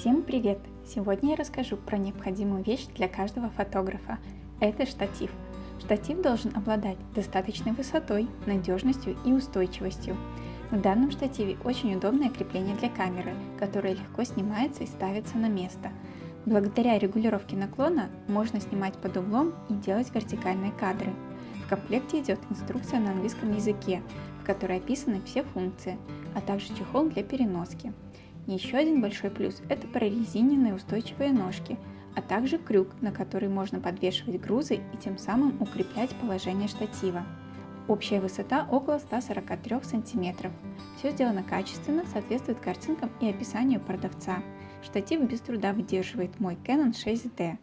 Всем привет! Сегодня я расскажу про необходимую вещь для каждого фотографа. Это штатив. Штатив должен обладать достаточной высотой, надежностью и устойчивостью. В данном штативе очень удобное крепление для камеры, которое легко снимается и ставится на место. Благодаря регулировке наклона можно снимать под углом и делать вертикальные кадры. В комплекте идет инструкция на английском языке, в которой описаны все функции, а также чехол для переноски. Еще один большой плюс – это прорезиненные устойчивые ножки, а также крюк, на который можно подвешивать грузы и тем самым укреплять положение штатива. Общая высота около 143 см. Все сделано качественно, соответствует картинкам и описанию продавца. Штатив без труда выдерживает мой Canon 6D.